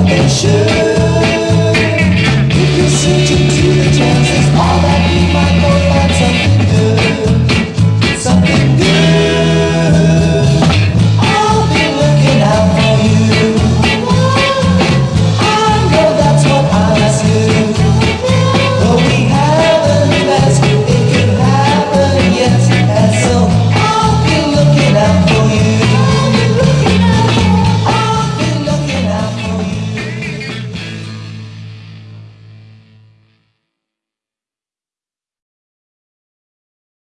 salvation.